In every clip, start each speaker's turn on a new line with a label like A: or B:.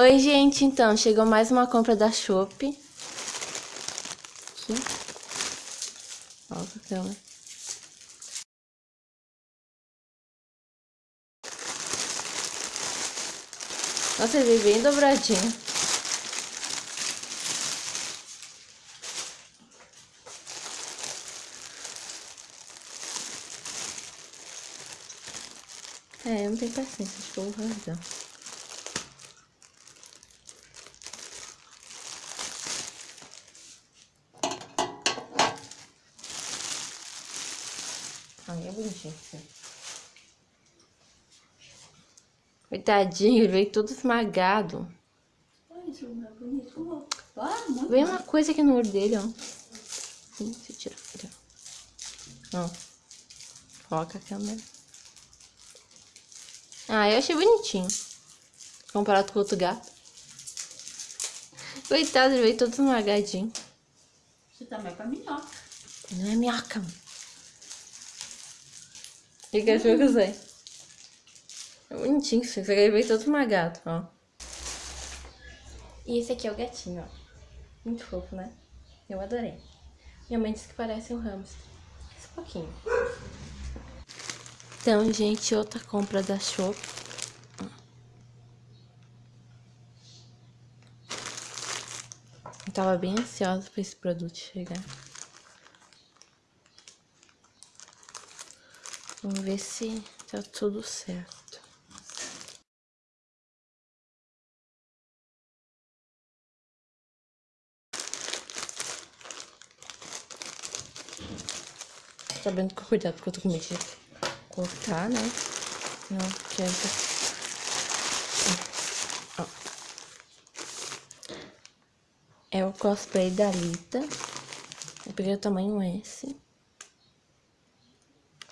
A: Oi, gente, então, chegou mais uma compra da Shopee. Aqui. Ó, a câmera. Nossa, ele veio bem dobradinho. É, eu não tenho paciência, acho que eu vou rasgar. Ai, é bonitinho. Coitadinho, ele veio todo esmagado.
B: É. Ah,
A: Veio uma coisa aqui no olho dele, ó. Sim, se tira. tira. Ó. Coloca a câmera. Ah, eu achei bonitinho. Comparado com o outro gato. Coitado, ele veio todo esmagadinho.
B: Você tá mais pra minhoca.
A: Não é minhoca. E que eu sei? É bonitinho aqui veio todo esmagado, ó. E esse aqui é o gatinho, ó. Muito fofo, né? Eu adorei. Minha mãe disse que parece um hamster. Esse pouquinho. Então, gente, outra compra da Shop. Eu tava bem ansiosa pra esse produto chegar. Vamos ver se tá tudo certo. Sabendo com cuidado, porque eu tô com medo de cortar, né? Não quero. Ó. É o cosplay da Lita. Eu peguei o tamanho S.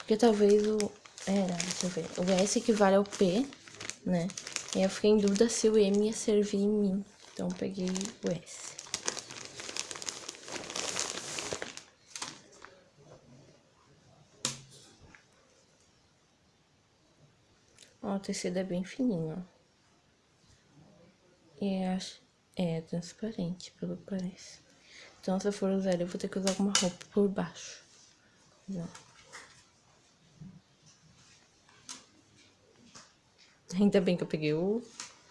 A: Porque talvez o... Era, deixa eu ver. O S equivale ao P, né? E eu fiquei em dúvida se o M ia servir em mim. Então peguei o S. Ó, o tecido é bem fininho, ó. E acho... É transparente, pelo que parece. Então, se eu for usar eu vou ter que usar alguma roupa por baixo. Não. Ainda bem que eu peguei o,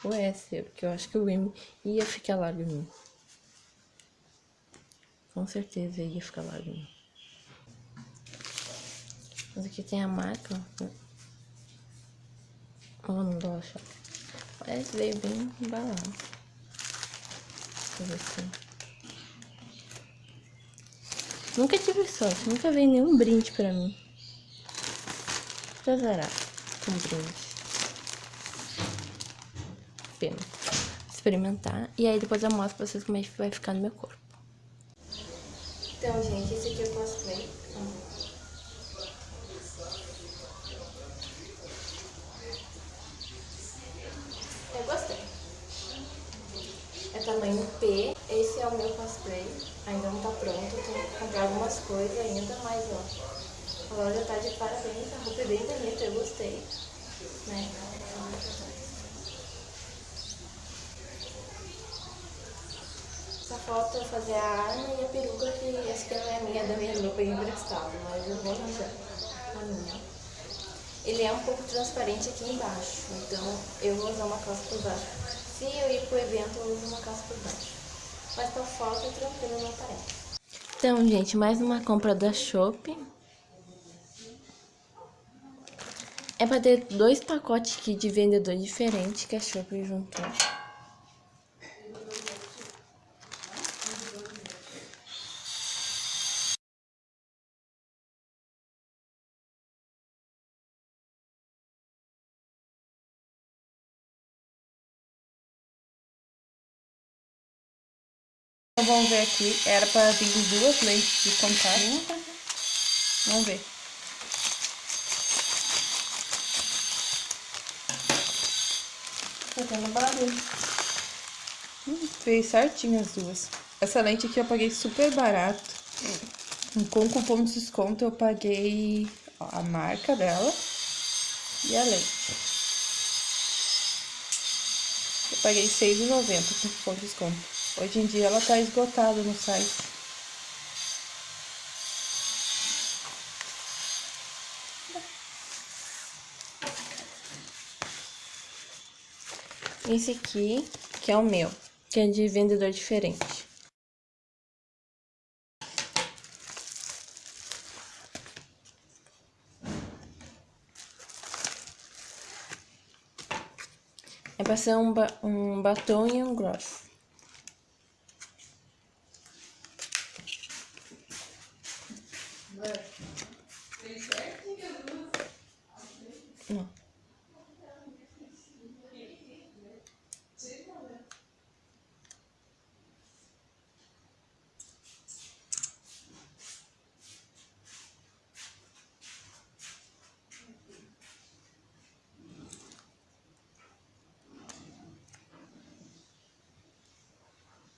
A: o S, porque eu acho que o M ia ficar largo em mim. Com certeza ia ficar largo em mim. Mas aqui tem a marca, ó. Oh, não dá achar. Parece veio bem embalado. Deixa eu ver se... Nunca tive sorte, nunca veio nenhum brinde pra mim. Pra zerar com brinde. Pena. Experimentar. E aí depois eu mostro pra vocês como é que vai ficar no meu corpo. Então, gente, esse aqui é o cosplay. Eu gostei. É tamanho P. Esse é o meu cosplay. Ainda não tá pronto. Tenho que comprar algumas coisas ainda, mas ó. A loja tá de parabéns. A roupa é bem bonita, eu gostei. Né? Só falta fazer a arma e a peruca, que essa que não é minha, da minha eu peguei emprestado, mas eu vou arranjar a minha. Ele é um pouco transparente aqui embaixo, então eu vou usar uma calça por baixo. Se eu ir pro evento, eu uso uma calça por baixo. Mas pra foto, tranquilo, não aparece. Então, gente, mais uma compra da Shopee. É pra ter dois pacotes aqui de vendedor diferente que a Shopee juntou.
B: Então, vamos ver aqui. Era pra vir duas lentes de contato. Vamos ver.
A: Tá tendo barulho.
B: Hum, fez certinho as duas. Essa lente aqui eu paguei super barato. Com cupom de desconto eu paguei ó, a marca dela e a lente.
A: Eu paguei R$6,90 com cupom de desconto. Hoje em dia ela tá esgotada no site. Esse aqui, que é o meu, que é de vendedor diferente. É pra ser um, ba um batom e um gloss. Não.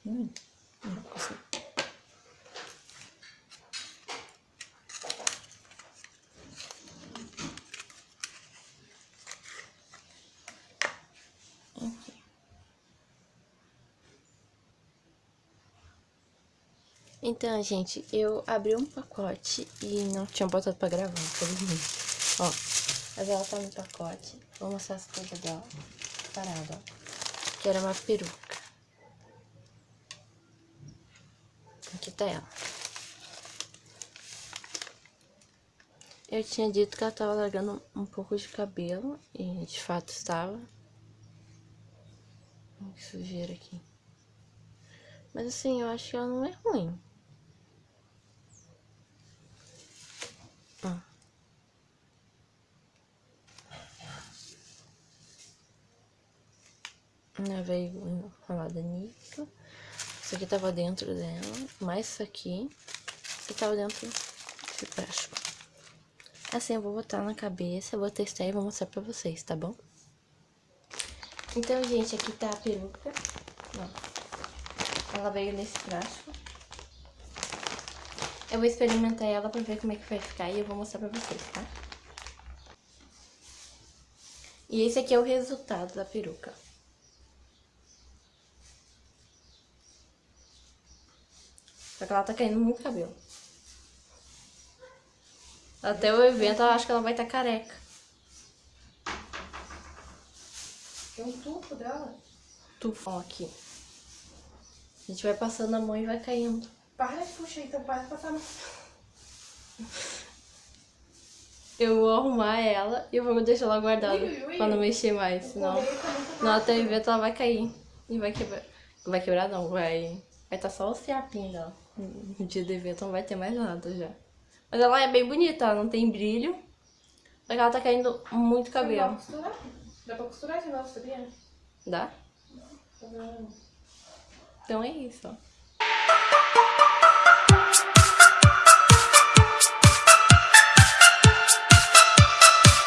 A: Hum, Então, gente, eu abri um pacote e não tinha botado pra gravar, infelizmente. Ó, mas ela tá no pacote. Vou mostrar as coisas dela. Parada, ó. Que era uma peruca. Aqui tá ela. Eu tinha dito que ela tava largando um pouco de cabelo. E de fato estava. Que sujeira aqui. Mas assim, eu acho que ela não é ruim. Ela veio enrolada nisso. Isso aqui tava dentro dela. Mais isso aqui. Isso tava dentro desse plástico. Assim, eu vou botar na cabeça, eu vou testar e vou mostrar pra vocês, tá bom? Então, gente, aqui tá a peruca. Ó. Ela veio nesse plástico. Eu vou experimentar ela pra ver como é que vai ficar e eu vou mostrar pra vocês, tá? E esse aqui é o resultado da peruca. Só que ela tá caindo muito cabelo. Até o evento, eu acho que ela vai estar tá careca.
B: Tem um tufo dela?
A: Tufão aqui. A gente vai passando a mão e vai caindo.
B: Para de puxar, então para de passar no...
A: Eu vou arrumar ela e eu vou deixar ela guardada
B: Ui, ui, ui.
A: pra não mexer mais, senão... No até o evento ela vai cair. E vai quebrar. Vai quebrar não, vai... Vai estar tá só o fiapinho dela. No dia do evento não vai ter mais nada já. Mas ela é bem bonita, ela não tem brilho. Só que ela tá caindo muito
B: Dá pra
A: cabelo.
B: costurar? Dá pra costurar de novo, sabia?
A: Dá? Então é isso, ó.